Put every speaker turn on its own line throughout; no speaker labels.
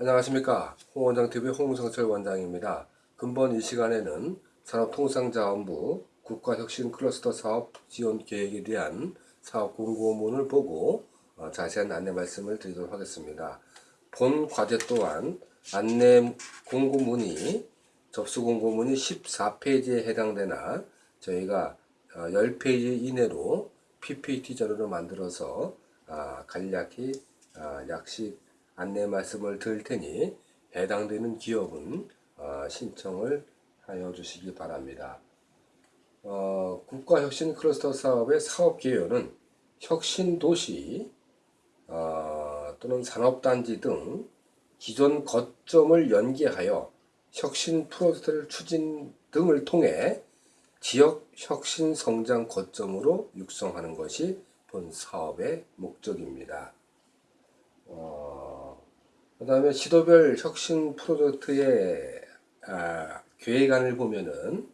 안녕하십니까 홍원장TV 홍성철 원장입니다. 근본 이 시간에는 산업통상자원부 국가혁신 클러스터 사업 지원 계획에 대한 사업 공고문을 보고 어, 자세한 안내 말씀을 드리도록 하겠습니다. 본 과제 또한 안내 공고문이 접수 공고문이 14페이지에 해당되나 저희가 어, 10페이지 이내로 PPT 자료를 만들어서 아, 간략히 아, 약식 안내 말씀을 드릴 테니 해당되는 기업은 어, 신청을 하여 주시기 바랍니다. 어, 국가혁신 클러스터 사업의 사업 개요는 혁신 도시 어, 또는 산업단지 등 기존 거점을 연계하여 혁신 프로젝트를 추진 등을 통해 지역 혁신 성장 거점으로 육성하는 것이 본 사업의 목적입니다. 어, 그 다음에 시도별 혁신 프로젝트의 아, 계획안을 보면은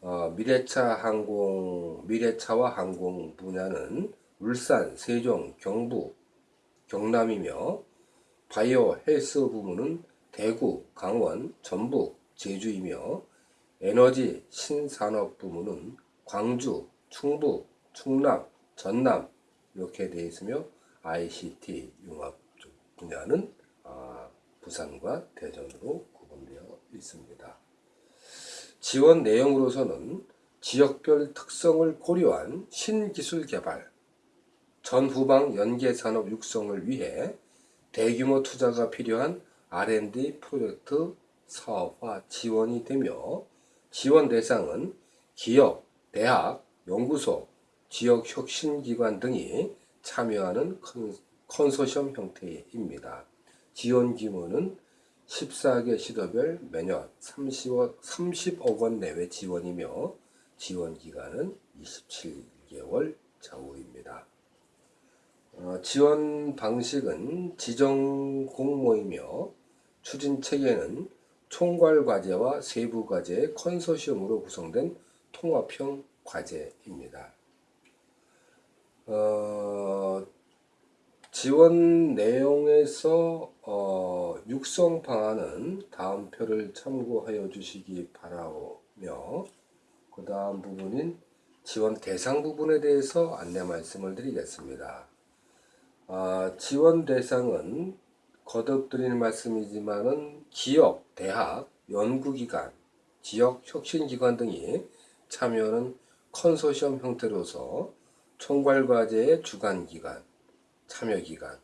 어, 미래차 항공, 미래차와 항공 분야는 울산, 세종, 경북, 경남이며 바이오 헬스 부문은 대구, 강원, 전북, 제주이며 에너지 신산업 부문은 광주, 충북, 충남, 전남 이렇게 되어 있으며 ICT 융합 쪽 분야는 아, 부산과 대전으로 구분되어 있습니다. 지원 내용으로서는 지역별 특성을 고려한 신기술 개발, 전후방 연계산업 육성을 위해 대규모 투자가 필요한 R&D 프로젝트 사업화 지원이 되며 지원 대상은 기업, 대학, 연구소, 지역 혁신기관 등이 참여하는 컨, 컨소시엄 형태입니다. 지원 규모는 14개 시도별 매년 30억, 30억 원 내외 지원이며 지원 기간은 27개월 좌우입니다. 어, 지원 방식은 지정 공모이며 추진 체계는 총괄 과제와 세부 과제의 컨소시엄으로 구성된 통합형 과제입니다. 어, 지원 내용에서 어, 육성 방안은 다음 표를 참고하여 주시기 바라며 그 다음 부분인 지원 대상 부분에 대해서 안내 말씀을 드리겠습니다. 아, 지원 대상은 거듭 드리는 말씀이지만은 기업, 대학, 연구기관, 지역 혁신기관 등이 참여하는 컨소시엄 형태로서 총괄과제의 주관기관, 참여기관,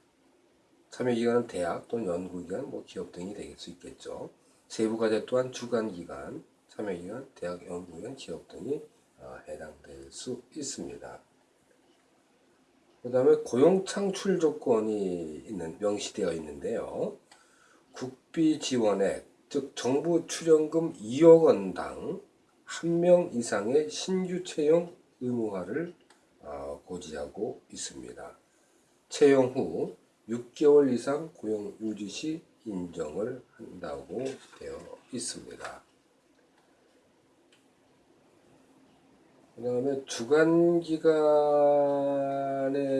참여기관은 대학 또는 연구기관, 뭐 기업 등이 될 수 있겠죠. 세부과제 또한 주관기관, 참여기관, 대학, 연구기관, 기업 등이 어, 해당될 수 있습니다. 그 다음에 고용 창출 조건이 있는, 명시되어 있는데요. 국비 지원액, 즉 정부 출연금 2억 원당 한명 이상의 신규 채용 의무화를 어, 고지하고 있습니다. 채용 후 6개월 이상 고용 유지 시 인정을 한다고 되어 있습니다. 그 다음에 주간 기간에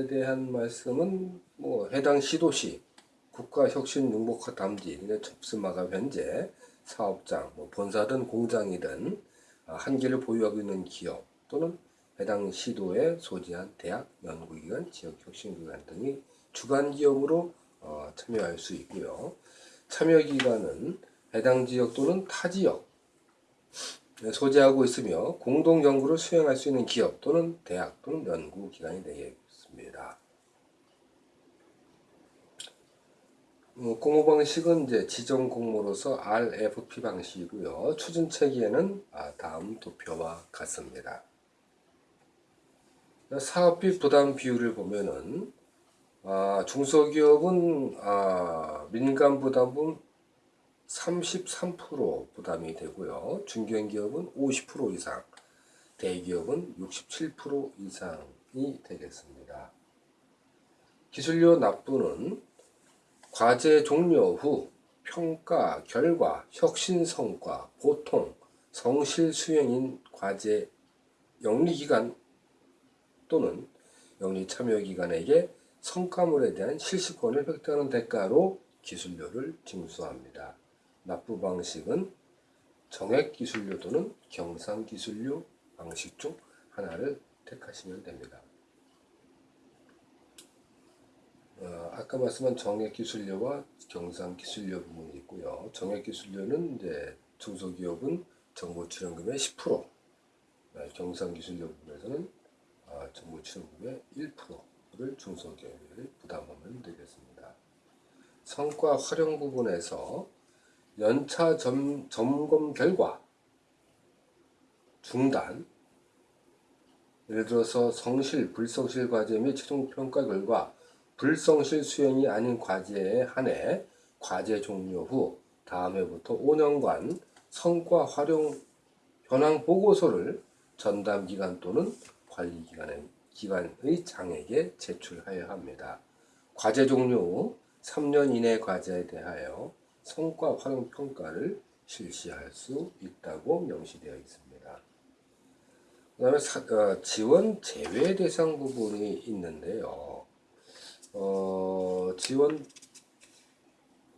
대한 말씀은 뭐 해당 시도시 국가혁신 융복화 담지 접수 마감 현재 사업장 뭐 본사든 공장이든 아, 한 개를 보유하고 있는 기업 또는 해당 시도에 소지한 대학, 연구기관, 지역혁신기관 등이 주관기업으로 어, 참여할 수 있고요. 참여기관은 해당 지역 또는 타 지역 소재하고 있으며 공동 연구를 수행할 수 있는 기업 또는 대학 또는 연구기관이 되겠습니다. 어, 공모 방식은 이제 지정 공모로서 RFP 방식이고요. 추진 체계는 아, 다음 도표와 같습니다. 사업비 부담 비율을 보면은 아, 중소기업은 아, 민간 부담은 33% 부담이 되고요. 중견기업은 50% 이상, 대기업은 67% 이상이 되겠습니다. 기술료 납부는 과제 종료 후 평가, 결과, 혁신 성과, 고통, 성실 수행인 과제 영리기간 또는 영리 참여기관에게 성과물에 대한 실시권을 획득하는 대가로 기술료를 징수합니다. 납부 방식은 정액 기술료 또는 경상 기술료 방식 중 하나를 택하시면 됩니다. 어, 아까 말씀한 정액 기술료와 경상 기술료 부분이 있고요. 정액 기술료는 이제 중소기업은 정보 출연금의 10%, 네, 경상 기술료 부분에서는 아, 정보 출연금의 1%를 중소기업이 부담하면 되겠습니다. 성과 활용 부분에서 연차 점, 점검 결과 중단 예를 들어서 성실, 불성실 과제 및 최종 평가 결과 불성실 수행이 아닌 과제에 한해 과제 종료 후 다음 해부터 5년간 성과 활용 현황 보고서를 전담 기관 또는 관리 기관의 기관의 장에게 제출하여야 합니다. 과제 종료 후 3년 이내 과제에 대하여 성과 활용 평가를 실시할 수 있다고 명시되어 있습니다. 그 다음에 사- 어, 지원 제외 대상 부분이 있는데요. 어, 지원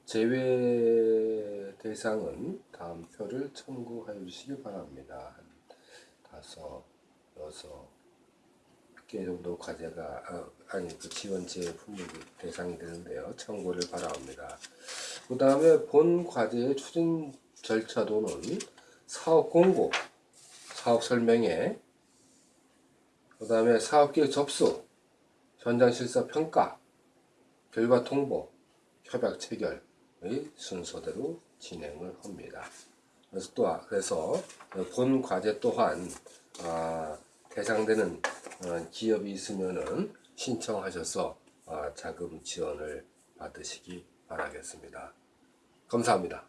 제외 대상은 다음 표를 참고하여 주시기 바랍니다. 한 다섯, 여섯 개 정도 과제가 아, 아니 그 지원 제외 품목이 대상이 되는데요. 참고를 바랍니다. 그 다음에 본 과제의 추진 절차도는 사업 공고, 사업 설명회, 그 다음에 사업계획 접수, 현장 실사 평가, 결과 통보, 협약 체결의 순서대로 진행을 합니다. 그래서 또 그래서 본 과제 또한 아, 대상되는 어, 기업이 있으면은 신청하셔서 아, 자금 지원을 받으시기 바라겠습니다. 감사합니다.